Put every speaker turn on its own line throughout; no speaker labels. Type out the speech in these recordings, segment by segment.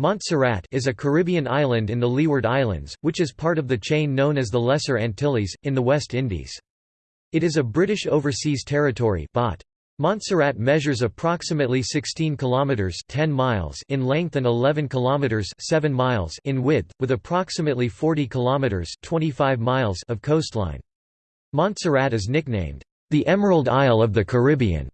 Montserrat is a Caribbean island in the Leeward Islands, which is part of the chain known as the Lesser Antilles, in the West Indies. It is a British Overseas Territory Montserrat measures approximately 16 kilometers 10 miles in length and 11 kilometers 7 miles in width with approximately 40 kilometers 25 miles of coastline. Montserrat is nicknamed the Emerald Isle of the Caribbean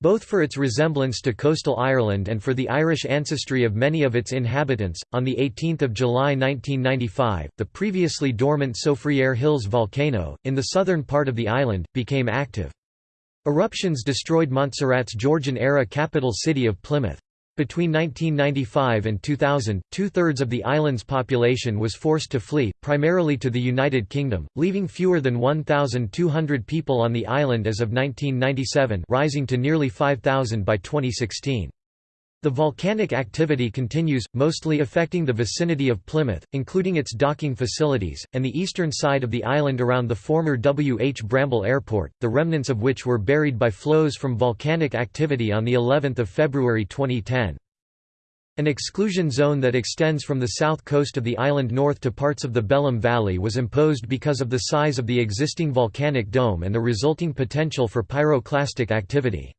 both for its resemblance to coastal Ireland and for the Irish ancestry of many of its inhabitants. On the 18th of July 1995, the previously dormant Soufriere Hills volcano in the southern part of the island became active. Eruptions destroyed Montserrat's Georgian-era capital city of Plymouth. Between 1995 and 2000, two-thirds of the island's population was forced to flee, primarily to the United Kingdom, leaving fewer than 1,200 people on the island as of 1997 rising to nearly 5,000 by 2016. The volcanic activity continues, mostly affecting the vicinity of Plymouth, including its docking facilities, and the eastern side of the island around the former W. H. Bramble Airport, the remnants of which were buried by flows from volcanic activity on of February 2010. An exclusion zone that extends from the south coast of the island north to parts of the Belham Valley was imposed because of the size of the existing volcanic dome and the resulting potential for pyroclastic activity.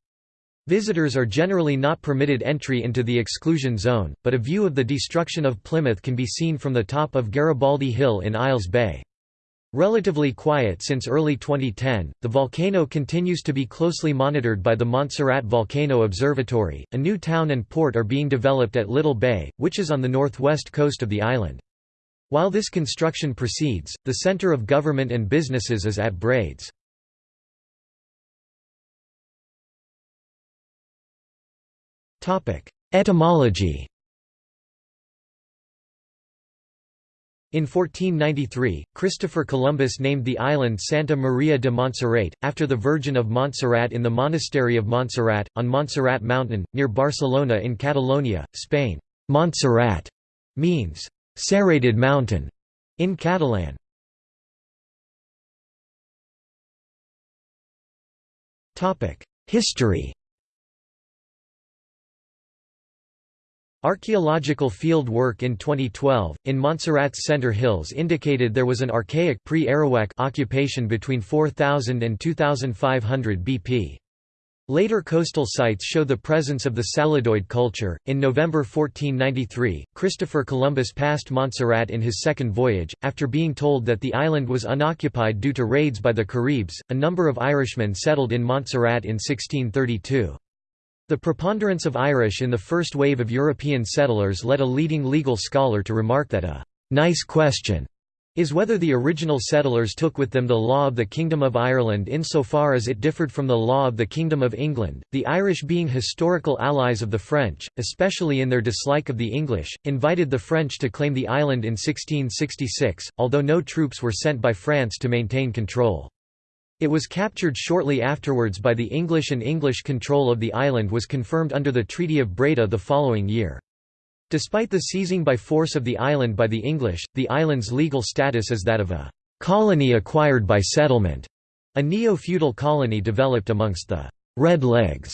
Visitors are generally not permitted entry into the exclusion zone, but a view of the destruction of Plymouth can be seen from the top of Garibaldi Hill in Isles Bay. Relatively quiet since early 2010, the volcano continues to be closely monitored by the Montserrat Volcano Observatory. A new town and port are being developed at Little Bay, which is on the northwest coast of the island. While this construction proceeds, the center of government and businesses is at Brades. Etymology In 1493, Christopher Columbus named the island Santa Maria de Montserrat, after the Virgin of Montserrat in the monastery of Montserrat, on Montserrat Mountain, near Barcelona in Catalonia, Spain. Montserrat means serrated mountain in Catalan. History Archaeological field work in 2012, in Montserrat's Center Hills indicated there was an archaic pre-Arawak occupation between 4000 and 2500 BP. Later coastal sites show the presence of the Saladoid culture. In November 1493, Christopher Columbus passed Montserrat in his second voyage, after being told that the island was unoccupied due to raids by the Caribs. A number of Irishmen settled in Montserrat in 1632. The preponderance of Irish in the first wave of European settlers led a leading legal scholar to remark that a «nice question» is whether the original settlers took with them the law of the Kingdom of Ireland insofar as it differed from the law of the Kingdom of England. The Irish, being historical allies of the French, especially in their dislike of the English, invited the French to claim the island in 1666, although no troops were sent by France to maintain control. It was captured shortly afterwards by the English and English control of the island was confirmed under the Treaty of Breda the following year. Despite the seizing by force of the island by the English, the island's legal status is that of a «colony acquired by settlement», a neo-feudal colony developed amongst the «Red Legs».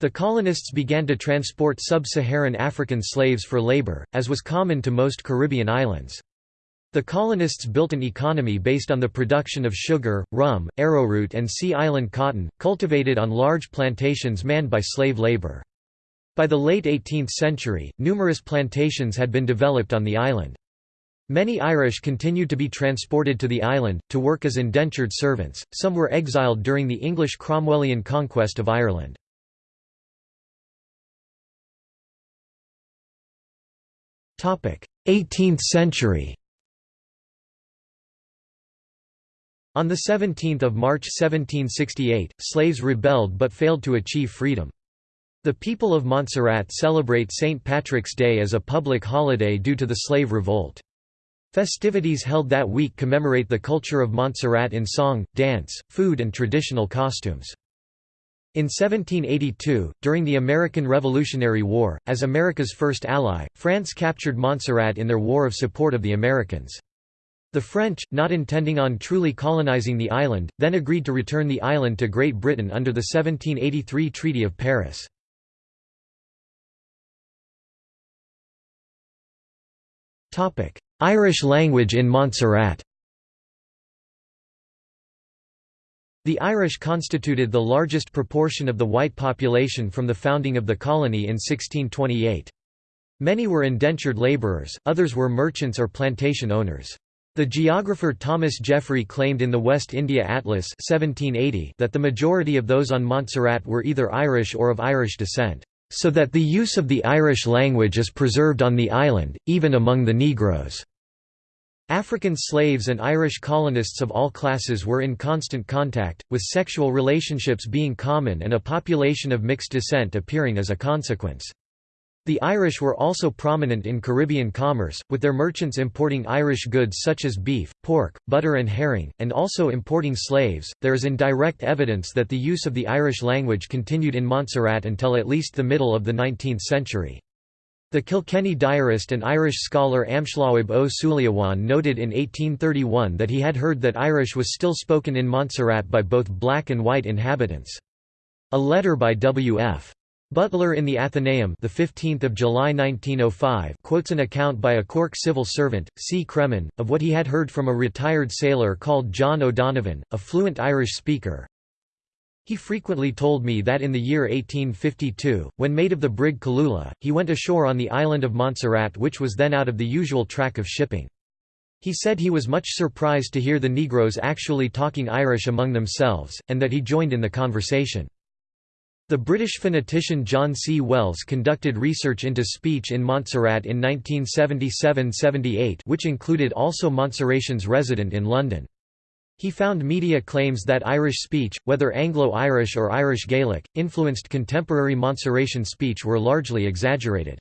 The colonists began to transport sub-Saharan African slaves for labor, as was common to most Caribbean islands. The colonists built an economy based on the production of sugar, rum, arrowroot and sea island cotton, cultivated on large plantations manned by slave labor. By the late 18th century, numerous plantations had been developed on the island. Many Irish continued to be transported to the island, to work as indentured servants, some were exiled during the English Cromwellian conquest of Ireland. 18th century On 17 March 1768, slaves rebelled but failed to achieve freedom. The people of Montserrat celebrate St. Patrick's Day as a public holiday due to the slave revolt. Festivities held that week commemorate the culture of Montserrat in song, dance, food and traditional costumes. In 1782, during the American Revolutionary War, as America's first ally, France captured Montserrat in their War of Support of the Americans. The French, not intending on truly colonizing the island, then agreed to return the island to Great Britain under the 1783 Treaty of Paris. Irish language in Montserrat The Irish constituted the largest proportion of the white population from the founding of the colony in 1628. Many were indentured labourers, others were merchants or plantation owners. The geographer Thomas Jeffrey claimed in the West India Atlas 1780 that the majority of those on Montserrat were either Irish or of Irish descent, so that the use of the Irish language is preserved on the island, even among the Negroes. African slaves and Irish colonists of all classes were in constant contact, with sexual relationships being common and a population of mixed descent appearing as a consequence. The Irish were also prominent in Caribbean commerce, with their merchants importing Irish goods such as beef, pork, butter, and herring, and also importing slaves. There is indirect evidence that the use of the Irish language continued in Montserrat until at least the middle of the 19th century. The Kilkenny diarist and Irish scholar Amhlaoibh Ó Súilleabháin noted in 1831 that he had heard that Irish was still spoken in Montserrat by both black and white inhabitants. A letter by W.F. Butler in the Athenaeum the 15th of July 1905 quotes an account by a Cork civil servant, C. Cremin, of what he had heard from a retired sailor called John O'Donovan, a fluent Irish speaker. He frequently told me that in the year 1852, when mate of the brig Kaloolah, he went ashore on the island of Montserrat which was then out of the usual track of shipping. He said he was much surprised to hear the Negroes actually talking Irish among themselves, and that he joined in the conversation. The British phonetician John C. Wells conducted research into speech in Montserrat in 1977–78 which included also Montserratians resident in London. He found media claims that Irish speech, whether Anglo-Irish or Irish Gaelic, influenced contemporary Montserratian speech were largely exaggerated.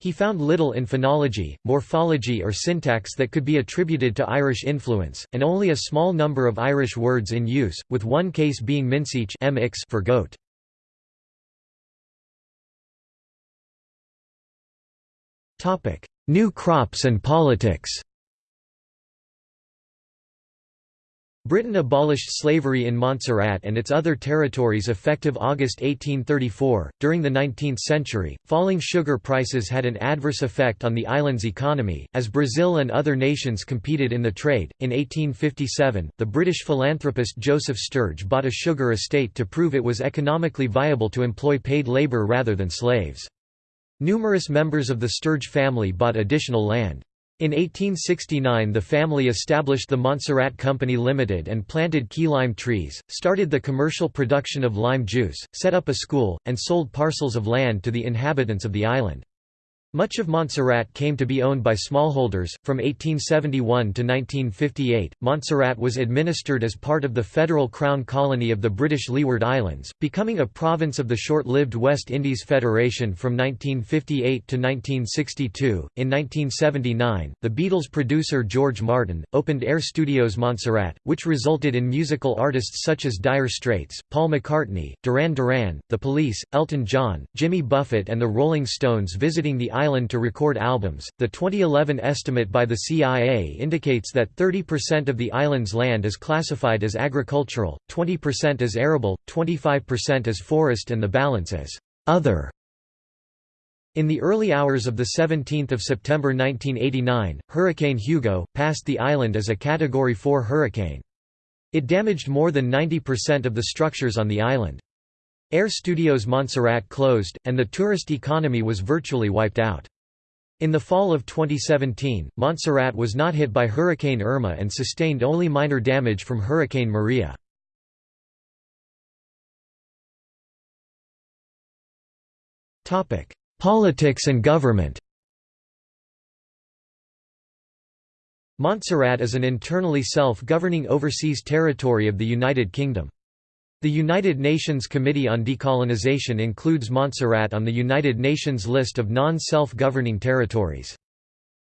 He found little in phonology, morphology or syntax that could be attributed to Irish influence, and only a small number of Irish words in use, with one case being minseach for goat. New crops and politics Britain abolished slavery in Montserrat and its other territories effective August 1834. During the 19th century, falling sugar prices had an adverse effect on the island's economy, as Brazil and other nations competed in the trade. In 1857, the British philanthropist Joseph Sturge bought a sugar estate to prove it was economically viable to employ paid labour rather than slaves. Numerous members of the Sturge family bought additional land. In 1869 the family established the Montserrat Company Limited and planted key lime trees, started the commercial production of lime juice, set up a school, and sold parcels of land to the inhabitants of the island. Much of Montserrat came to be owned by smallholders. From 1871 to 1958, Montserrat was administered as part of the federal crown colony of the British Leeward Islands, becoming a province of the short lived West Indies Federation from 1958 to 1962. In 1979, the Beatles producer George Martin opened Air Studios Montserrat, which resulted in musical artists such as Dire Straits, Paul McCartney, Duran Duran, The Police, Elton John, Jimmy Buffett, and the Rolling Stones visiting the island island to record albums. The 2011 estimate by the CIA indicates that 30% of the island's land is classified as agricultural, 20% as arable, 25% as forest, and the balance as other. In the early hours of 17 September 1989, Hurricane Hugo, passed the island as a Category 4 hurricane. It damaged more than 90% of the structures on the island. Air Studios Montserrat closed, and the tourist economy was virtually wiped out. In the fall of 2017, Montserrat was not hit by Hurricane Irma and sustained only minor damage from Hurricane Maria. Politics and government Montserrat is an internally self-governing overseas territory of the United Kingdom. The United Nations Committee on Decolonization includes Montserrat on the United Nations list of non-self-governing territories.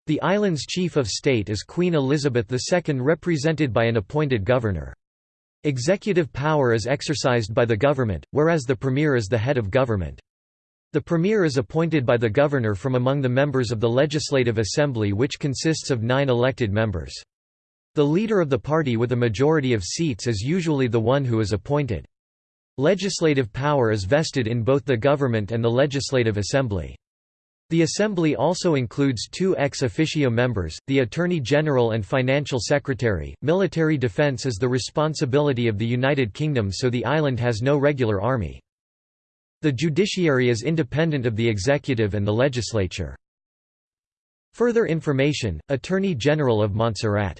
The island's chief of state is Queen Elizabeth II represented by an appointed governor. Executive power is exercised by the government, whereas the premier is the head of government. The premier is appointed by the governor from among the members of the Legislative Assembly which consists of nine elected members. The leader of the party with a majority of seats is usually the one who is appointed. Legislative power is vested in both the government and the Legislative Assembly. The Assembly also includes two ex officio members, the Attorney General and Financial Secretary. Military defence is the responsibility of the United Kingdom, so the island has no regular army. The judiciary is independent of the executive and the legislature. Further information, Attorney General of Montserrat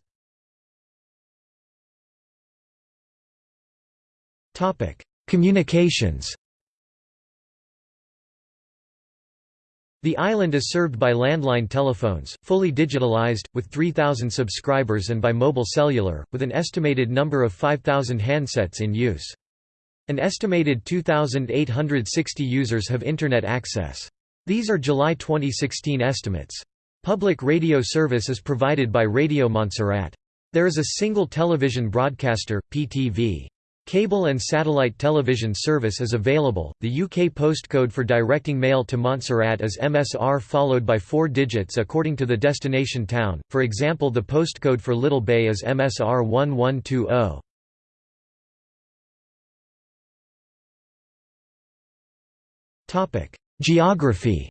Communications The island is served by landline telephones, fully digitalized, with 3,000 subscribers and by mobile cellular, with an estimated number of 5,000 handsets in use. An estimated 2,860 users have Internet access. These are July 2016 estimates. Public radio service is provided by Radio Montserrat. There is a single television broadcaster, PTV. Cable and satellite television service is available. The UK postcode for directing mail to Montserrat is MSR followed by four digits according to the destination town. For example, the postcode for Little Bay is MSR 1120. Topic: Geography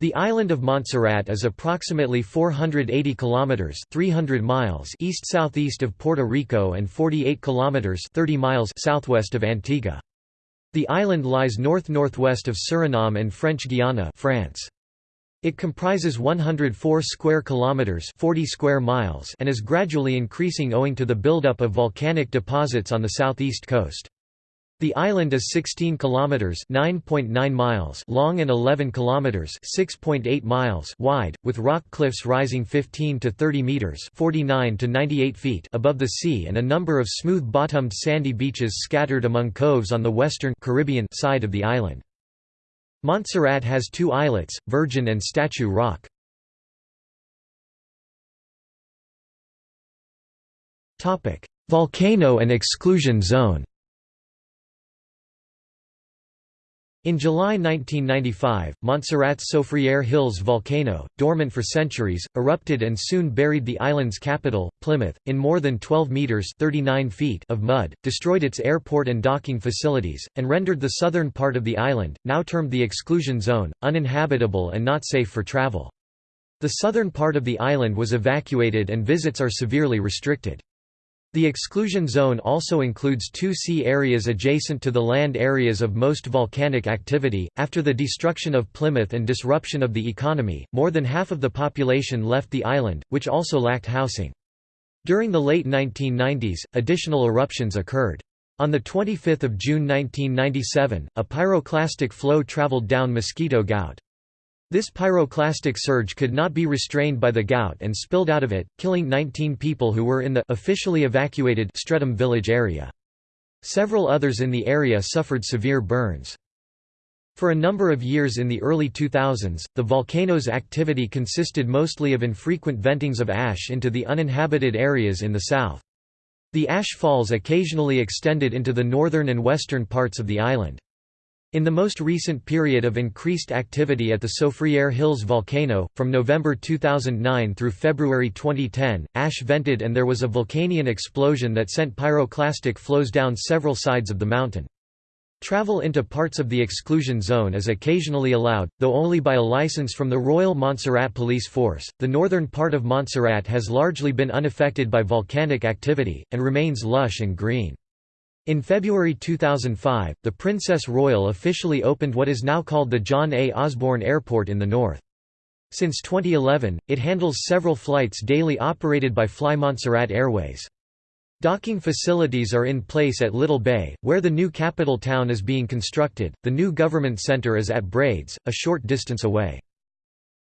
The island of Montserrat is approximately 480 kilometers (300 miles) east-southeast of Puerto Rico and 48 kilometers (30 miles) southwest of Antigua. The island lies north-northwest of Suriname and French Guiana, France. It comprises 104 square kilometers (40 square miles) and is gradually increasing owing to the buildup of volcanic deposits on the southeast coast. The island is 16 kilometers (9.9 miles) long and 11 kilometers (6.8 miles) wide, with rock cliffs rising 15 to 30 meters (49 to 98 feet) above the sea and a number of smooth-bottomed sandy beaches scattered among coves on the western Caribbean side of the island. Montserrat has two islets, Virgin and Statue Rock. Volcano and exclusion zone. In July 1995, Montserrat's Soufriere Hills volcano, dormant for centuries, erupted and soon buried the island's capital, Plymouth, in more than 12 metres 39 feet of mud, destroyed its airport and docking facilities, and rendered the southern part of the island, now termed the exclusion zone, uninhabitable and not safe for travel. The southern part of the island was evacuated and visits are severely restricted. The exclusion zone also includes two sea areas adjacent to the land areas of most volcanic activity. After the destruction of Plymouth and disruption of the economy, more than half of the population left the island, which also lacked housing. During the late 1990s, additional eruptions occurred. On 25 June 1997, a pyroclastic flow traveled down Mosquito Ghaut. This pyroclastic surge could not be restrained by the ghaut and spilled out of it, killing 19 people who were in the officially evacuated Streatham village area. Several others in the area suffered severe burns. For a number of years in the early 2000s, the volcano's activity consisted mostly of infrequent ventings of ash into the uninhabited areas in the south. The ash falls occasionally extended into the northern and western parts of the island. In the most recent period of increased activity at the Soufriere Hills volcano, from November 2009 through February 2010, ash vented and there was a vulcanian explosion that sent pyroclastic flows down several sides of the mountain. Travel into parts of the exclusion zone is occasionally allowed, though only by a license from the Royal Montserrat Police Force. The northern part of Montserrat has largely been unaffected by volcanic activity, and remains lush and green. In February 2005, the Princess Royal officially opened what is now called the John A. Osborne Airport in the north. Since 2011, it handles several flights daily operated by Fly Montserrat Airways. Docking facilities are in place at Little Bay, where the new capital town is being constructed. The new government center is at Brades, a short distance away.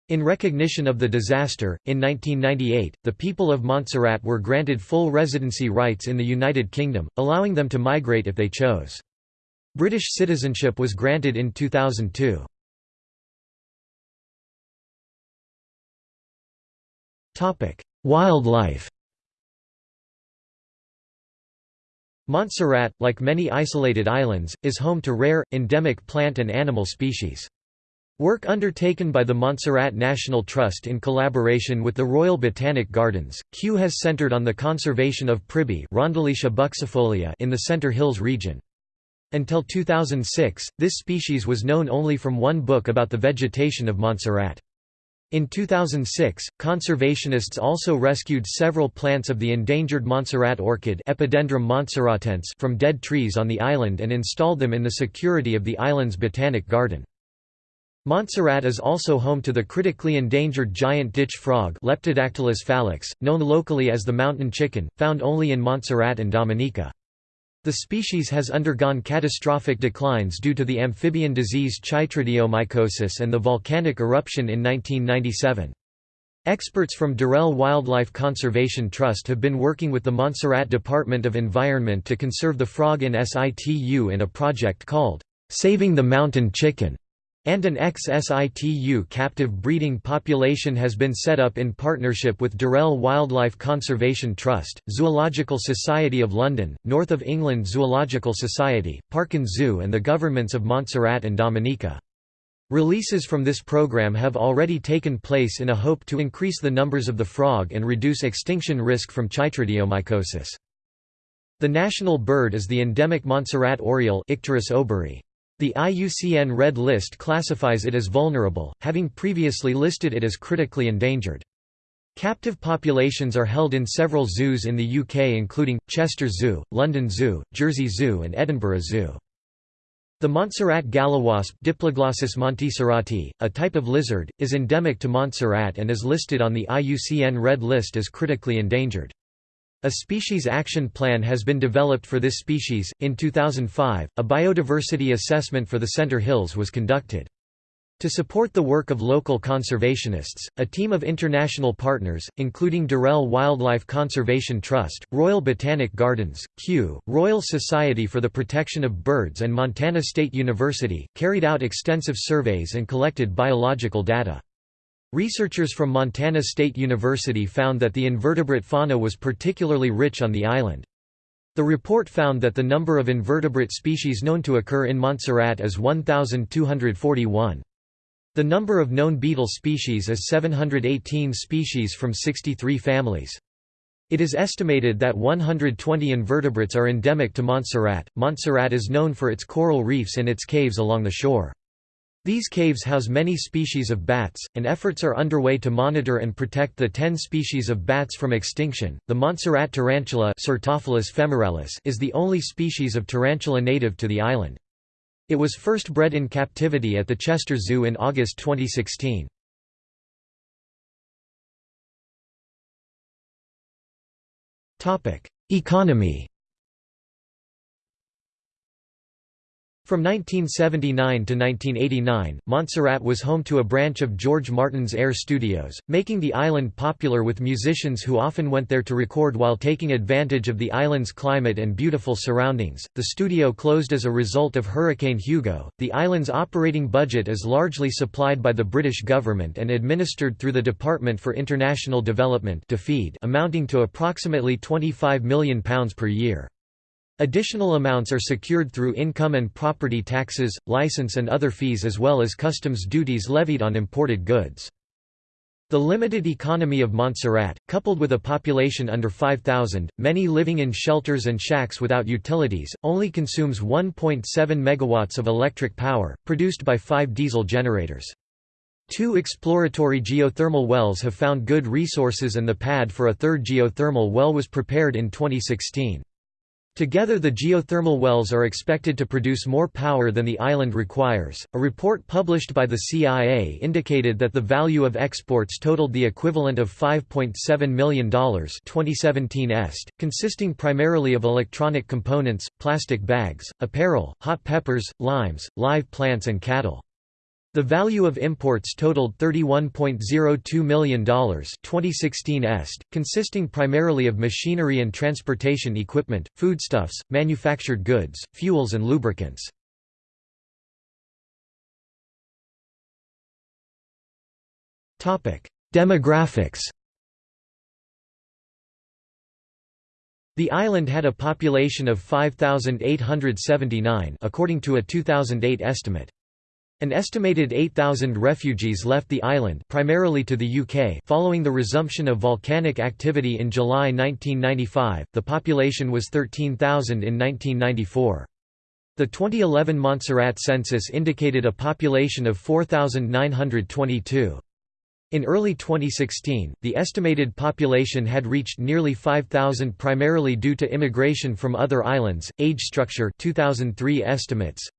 In recognition of the disaster, in 1998, the people of Montserrat were granted full residency rights in the United Kingdom, allowing them to migrate if they chose. British citizenship was granted in 2002. Wildlife Montserrat, like many isolated islands, is home to rare, endemic plant and animal species. Work undertaken by the Montserrat National Trust in collaboration with the Royal Botanic Gardens, Kew has centered on the conservation of buxifolia in the Center Hills region. Until 2006, this species was known only from one book about the vegetation of Montserrat. In 2006, conservationists also rescued several plants of the endangered Montserrat orchid Epidendrum montserratense from dead trees on the island and installed them in the security of the island's botanic garden. Montserrat is also home to the critically endangered giant ditch frog Leptodactylus fallax, known locally as the mountain chicken, found only in Montserrat and Dominica. The species has undergone catastrophic declines due to the amphibian disease chytridiomycosis and the volcanic eruption in 1997. Experts from Durrell Wildlife Conservation Trust have been working with the Montserrat Department of Environment to conserve the frog in situ in a project called, "'Saving the Mountain Chicken' and an ex-situ captive breeding population has been set up in partnership with Durrell Wildlife Conservation Trust, Zoological Society of London, North of England Zoological Society, Parken Zoo and the governments of Montserrat and Dominica. Releases from this program have already taken place in a hope to increase the numbers of the frog and reduce extinction risk from chytridiomycosis. The national bird is the endemic Montserrat oriole Icterus oberi. The IUCN Red List classifies it as vulnerable, having previously listed it as critically endangered. Captive populations are held in several zoos in the UK including, Chester Zoo, London Zoo, Jersey Zoo and Edinburgh Zoo. The Montserrat gallowasp Diploglossus montserrati, a type of lizard, is endemic to Montserrat and is listed on the IUCN Red List as critically endangered. A species action plan has been developed for this species. In 2005, a biodiversity assessment for the Center Hills was conducted. To support the work of local conservationists, a team of international partners, including Durrell Wildlife Conservation Trust, Royal Botanic Gardens, Kew, Royal Society for the Protection of Birds and Montana State University, carried out extensive surveys and collected biological data. Researchers from Montana State University found that the invertebrate fauna was particularly rich on the island. The report found that the number of invertebrate species known to occur in Montserrat is 1,241. The number of known beetle species is 718 species from 63 families. It is estimated that 120 invertebrates are endemic to Montserrat. Montserrat is known for its coral reefs and its caves along the shore. These caves house many species of bats, and efforts are underway to monitor and protect the 10 species of bats from extinction. The Montserrat tarantula is the only species of tarantula native to the island. It was first bred in captivity at the Chester Zoo in August 2016. Economy From 1979 to 1989, Montserrat was home to a branch of George Martin's Air Studios, making the island popular with musicians who often went there to record while taking advantage of the island's climate and beautiful surroundings. The studio closed as a result of Hurricane Hugo. The island's operating budget is largely supplied by the British government and administered through the Department for International Development, amounting to approximately £25 million per year. Additional amounts are secured through income and property taxes, license and other fees as well as customs duties levied on imported goods. The limited economy of Montserrat, coupled with a population under 5,000, many living in shelters and shacks without utilities, only consumes 1.7 megawatts of electric power, produced by five diesel generators. Two exploratory geothermal wells have found good resources and the pad for a third geothermal well was prepared in 2016. Together the geothermal wells are expected to produce more power than the island requires. A report published by the CIA indicated that the value of exports totaled the equivalent of $5.7 million 2017 est, consisting primarily of electronic components, plastic bags, apparel, hot peppers, limes, live plants and cattle. The value of imports totaled $31.02 million 2016 est, consisting primarily of machinery and transportation equipment, foodstuffs, manufactured goods, fuels and lubricants. Demographics The island had a population of 5,879 according to a 2008 estimate. An estimated 8,000 refugees left the island primarily to the UK following the resumption of volcanic activity in July 1995. The population was 13,000 in 1994. The 2011 Montserrat census indicated a population of 4,922. In early 2016, the estimated population had reached nearly 5,000 primarily due to immigration from other islands. Age structure 2003 estimates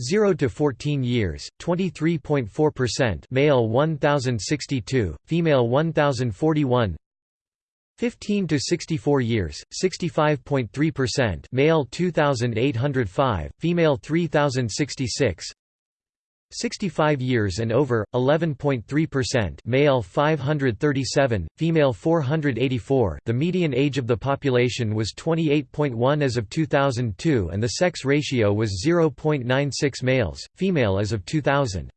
0 to 14 years 23.4% male 1062 female 1041 15 to 64 years 65.3% male 2805 female 3066 65 years and over 11.3% male 537 female 484 the median age of the population was 28.1 as of 2002 and the sex ratio was 0.96 males female as of 2000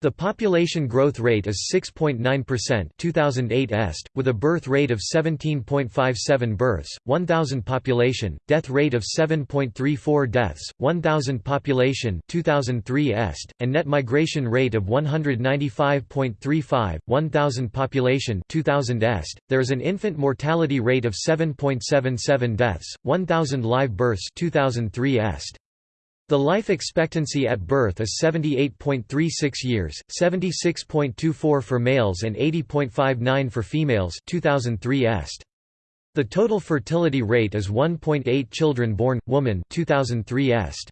the population growth rate is 6.9% 2008 est, with a birth rate of 17.57 births, 1,000 population, death rate of 7.34 deaths, 1,000 population 2003 est, and net migration rate of 195.35, 1,000 population 2000 est. There is an infant mortality rate of 7.77 deaths, 1,000 live births 2003 est. The life expectancy at birth is 78.36 years, 76.24 for males and 80.59 for females 2003 est. The total fertility rate is 1.8 children born, woman 2003 est.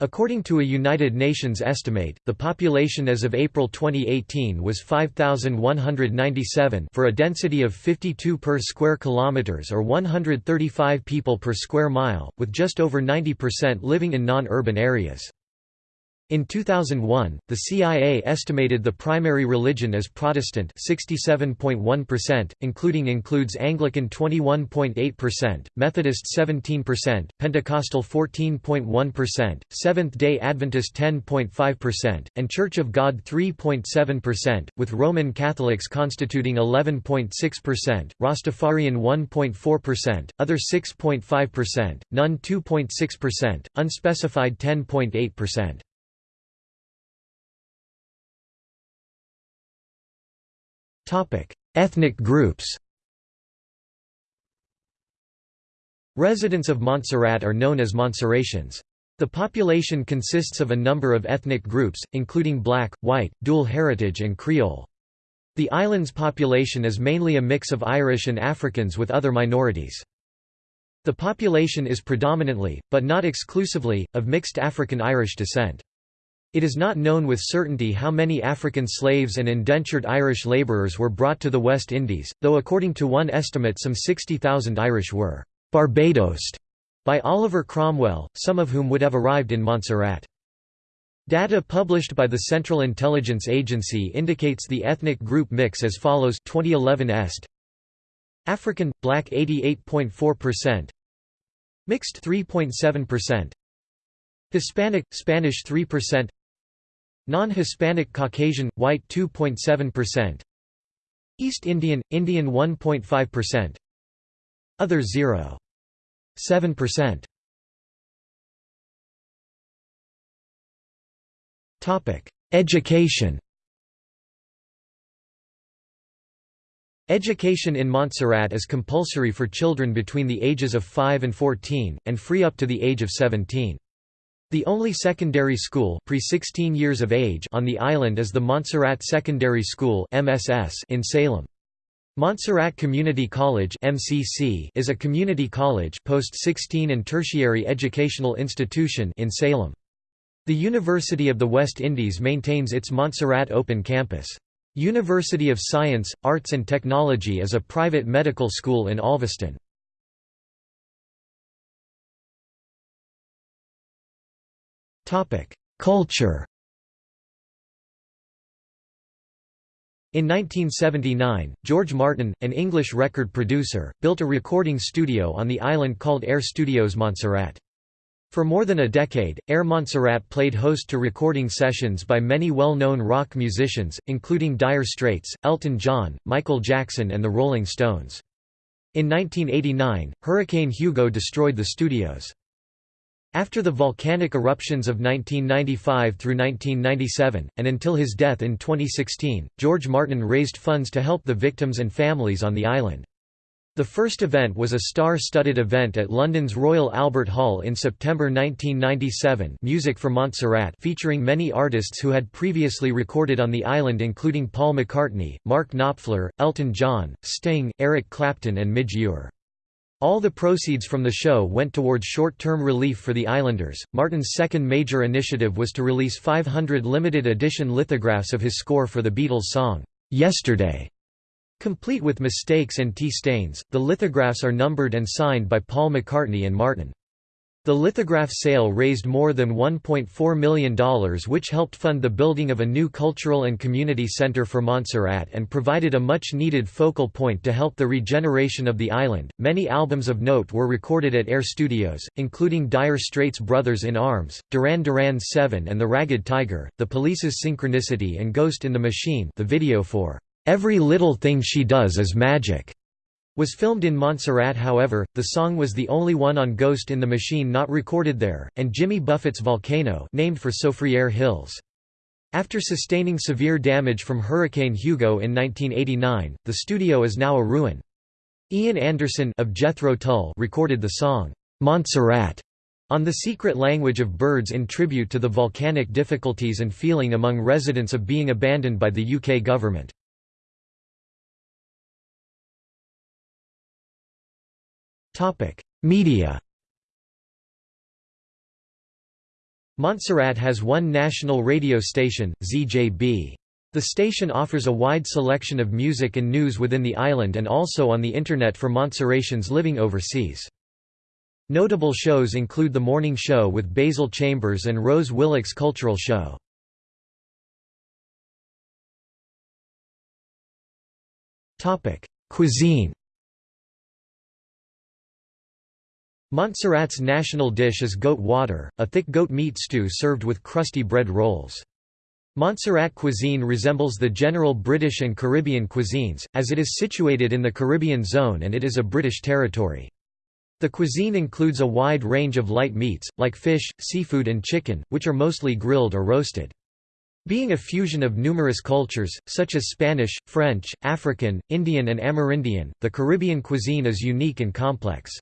According to a United Nations estimate, the population as of April 2018 was 5197 for a density of 52 per square kilometers or 135 people per square mile, with just over 90% living in non-urban areas. In 2001, the CIA estimated the primary religion as Protestant 67.1%, including includes Anglican 21.8%, Methodist 17%, Pentecostal 14.1%, Seventh-day Adventist 10.5%, and Church of God 3.7%, with Roman Catholics constituting 11.6%, Rastafarian 1.4%, other 6.5%, none 2.6%, unspecified 10.8%. Ethnic groups Residents of Montserrat are known as Montserratians. The population consists of a number of ethnic groups, including black, white, dual heritage and Creole. The island's population is mainly a mix of Irish and Africans with other minorities. The population is predominantly, but not exclusively, of mixed African-Irish descent. It is not known with certainty how many African slaves and indentured Irish labourers were brought to the West Indies, though according to one estimate some 60,000 Irish were «Barbadosed» by Oliver Cromwell, some of whom would have arrived in Montserrat. Data published by the Central Intelligence Agency indicates the ethnic group mix as follows 2011 est. African black 88.4% mixed 3.7% Hispanic Spanish 3% Non-Hispanic Caucasian, white 2.7% East Indian, Indian 1.5% Other 0.7% Education. Education in Montserrat is compulsory for children between the ages of 5 and 14, and free up to the age of 17. The only secondary school pre 16 years of age on the island is the Montserrat Secondary School MSS in Salem. Montserrat Community College MCC is a community college post-16 and tertiary educational institution in Salem. The University of the West Indies maintains its Montserrat Open Campus. University of Science, Arts and Technology is a private medical school in Olveston. Culture In 1979, George Martin, an English record producer, built a recording studio on the island called Air Studios Montserrat. For more than a decade, Air Montserrat played host to recording sessions by many well-known rock musicians, including Dire Straits, Elton John, Michael Jackson and the Rolling Stones. In 1989, Hurricane Hugo destroyed the studios. After the volcanic eruptions of 1995 through 1997, and until his death in 2016, George Martin raised funds to help the victims and families on the island. The first event was a star-studded event at London's Royal Albert Hall in September 1997 Music for Montserrat featuring many artists who had previously recorded on the island including Paul McCartney, Mark Knopfler, Elton John, Sting, Eric Clapton and Midge Ure. All the proceeds from the show went towards short-term relief for the islanders. Martin's second major initiative was to release 500 limited edition lithographs of his score for the Beatles song, Yesterday. Complete with mistakes and tea stains, the lithographs are numbered and signed by Paul McCartney and Martin. The lithograph sale raised more than $1.4 million which helped fund the building of a new cultural and community center for Montserrat and provided a much-needed focal point to help the regeneration of the island. Many albums of note were recorded at Air Studios, including Dire Straits' Brothers in Arms, Duran Duran's Seven and The Ragged Tiger, The Police's Synchronicity and Ghost in the Machine the video for Every Little Thing She Does Is Magic was filmed in Montserrat however, the song was the only one on Ghost in the Machine not recorded there, and Jimmy Buffett's Volcano named for Soufriere Hills. After sustaining severe damage from Hurricane Hugo in 1989, the studio is now a ruin. Ian Anderson of Jethro Tull recorded the song, "'Montserrat' on the secret language of birds in tribute to the volcanic difficulties and feeling among residents of being abandoned by the UK government. Media Montserrat has one national radio station, ZJB. The station offers a wide selection of music and news within the island and also on the Internet for Montserratians living overseas. Notable shows include The Morning Show with Basil Chambers and Rose Willock's Cultural Show. Cuisine Montserrat's national dish is goat water, a thick goat meat stew served with crusty bread rolls. Montserrat cuisine resembles the general British and Caribbean cuisines, as it is situated in the Caribbean zone and it is a British territory. The cuisine includes a wide range of light meats, like fish, seafood and chicken, which are mostly grilled or roasted. Being a fusion of numerous cultures, such as Spanish, French, African, Indian and Amerindian, the Caribbean cuisine is unique and complex.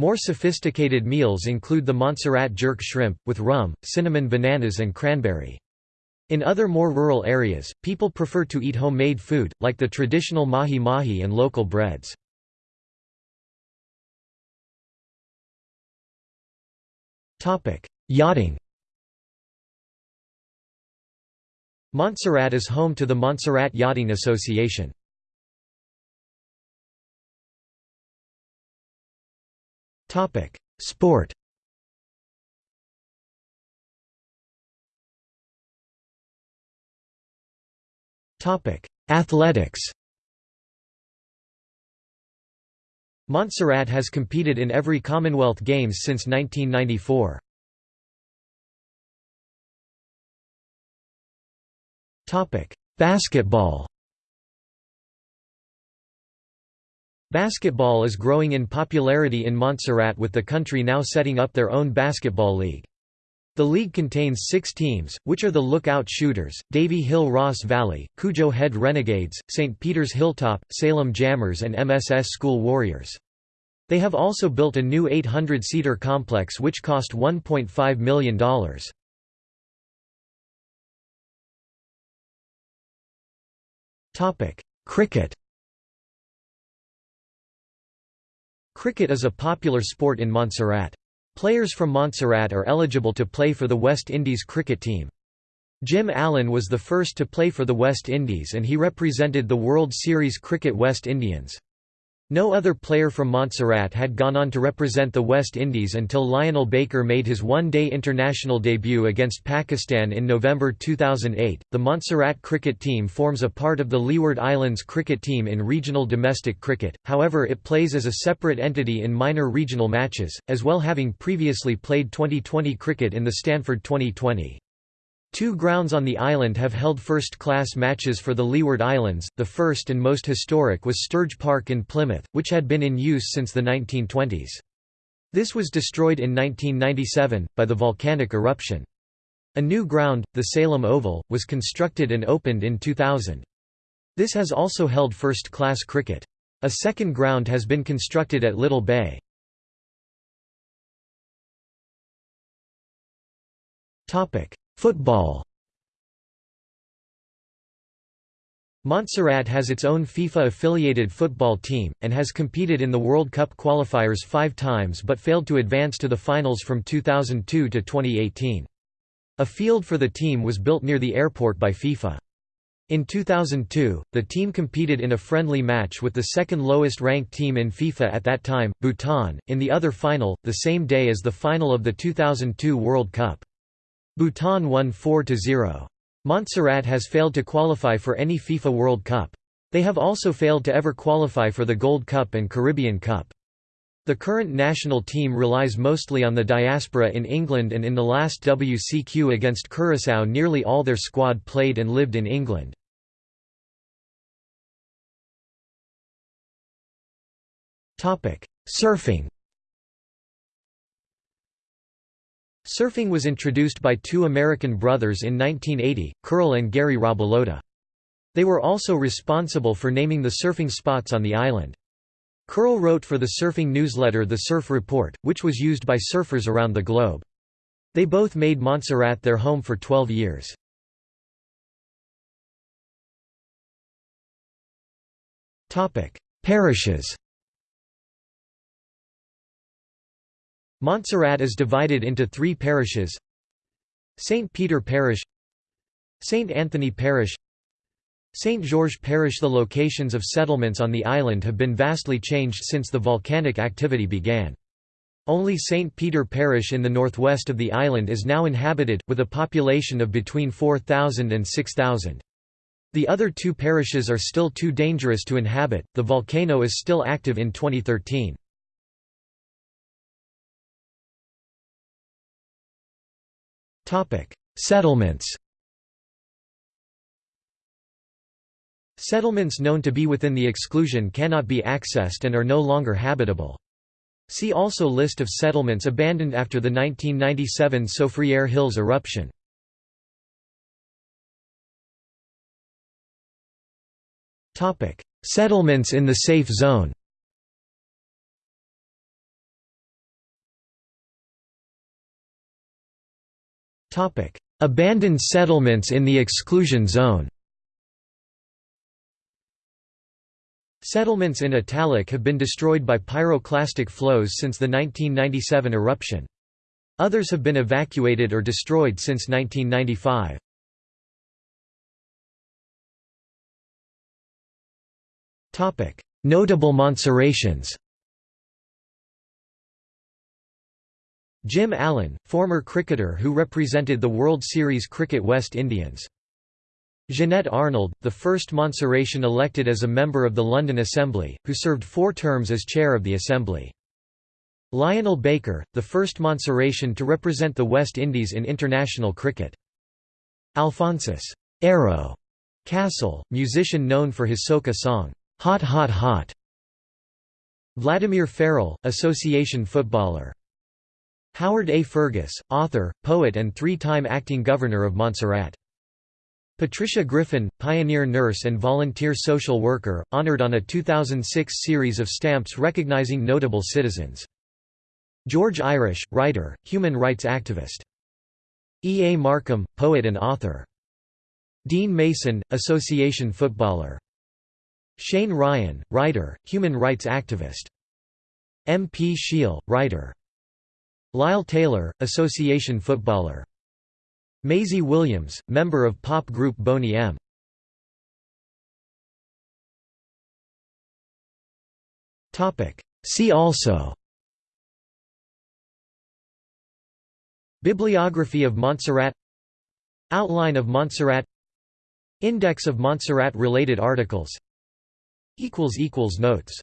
More sophisticated meals include the Montserrat jerk shrimp, with rum, cinnamon bananas and cranberry. In other more rural areas, people prefer to eat homemade food, like the traditional mahi-mahi and local breads. Yachting Montserrat is home to the Montserrat Yachting Association. Topic: Sport. Topic: Athletics. Montserrat has competed in every Commonwealth Games since 1994. Topic: Basketball. Basketball is growing in popularity in Montserrat with the country now setting up their own basketball league. The league contains six teams, which are the Lookout Shooters, Davy Hill Ross Valley, Cudjoe Head Renegades, St. Peter's Hilltop, Salem Jammers and MSS School Warriors. They have also built a new 800-seater complex which cost $1.5 million. Cricket Cricket is a popular sport in Montserrat. Players from Montserrat are eligible to play for the West Indies cricket team. Jim Allen was the first to play for the West Indies and he represented the World Series Cricket West Indians. No other player from Montserrat had gone on to represent the West Indies until Lionel Baker made his one-day international debut against Pakistan in November 2008. The Montserrat cricket team forms a part of the Leeward Islands cricket team in regional domestic cricket, however it plays as a separate entity in minor regional matches, as well having previously played 2020 cricket in the Stanford 2020. Two grounds on the island have held first-class matches for the Leeward Islands, the first and most historic was Sturge Park in Plymouth, which had been in use since the 1920s. This was destroyed in 1997, by the volcanic eruption. A new ground, the Salem Oval, was constructed and opened in 2000. This has also held first-class cricket. A second ground has been constructed at Little Bay. Football Montserrat has its own FIFA-affiliated football team, and has competed in the World Cup qualifiers five times but failed to advance to the finals from 2002 to 2018. A field for the team was built near the airport by FIFA. In 2002, the team competed in a friendly match with the second lowest ranked team in FIFA at that time, Bhutan, in the other final, the same day as the final of the 2002 World Cup. Bhutan won 4–0. Montserrat has failed to qualify for any FIFA World Cup. They have also failed to ever qualify for the Gold Cup and Caribbean Cup. The current national team relies mostly on the diaspora in England and in the last WCQ against Curaçao nearly all their squad played and lived in England. Surfing Surfing was introduced by two American brothers in 1980, Curl and Gary Rabalota. They were also responsible for naming the surfing spots on the island. Curl wrote for the surfing newsletter The Surf Report, which was used by surfers around the globe. They both made Montserrat their home for 12 years. Parishes Montserrat is divided into three parishes St. Peter Parish St. Anthony Parish St. George Parish The locations of settlements on the island have been vastly changed since the volcanic activity began. Only St. Peter Parish in the northwest of the island is now inhabited, with a population of between 4,000 and 6,000. The other two parishes are still too dangerous to inhabit. The volcano is still active in 2013. Settlements Settlements known to be within the exclusion cannot be accessed and are no longer habitable. See also List of settlements abandoned after the 1997 Soufriere Hills eruption. Settlements in the safe zone Topic: Abandoned settlements in the exclusion zone. Settlements in Italic have been destroyed by pyroclastic flows since the 1997 eruption. Others have been evacuated or destroyed since 1995. Notable Montserratians Jim Allen, former cricketer who represented the World Series Cricket West Indians. Jennette Arnold, the first Montserratian elected as a member of the London Assembly, who served four terms as chair of the Assembly. Lionel Baker, the first Montserratian to represent the West Indies in international cricket. Alphonsus Arrow Cassell, musician known for his soca song, Hot Hot Hot. Vladimir Farrell, association footballer. Howard A. Fergus, author, poet and three-time acting governor of Montserrat. Patricia Griffin, pioneer nurse and volunteer social worker, honored on a 2006 series of stamps recognizing notable citizens. George Irish, writer, human rights activist. E. A. Markham, poet and author. Dean Mason, association footballer. Shane Ryan, writer, human rights activist. M. P. Shiel, writer. Lyle Taylor, association footballer. Maizie Williams, member of pop group Boney M. See also. Bibliography of Montserrat. Outline of Montserrat. Index of Montserrat-related articles. Notes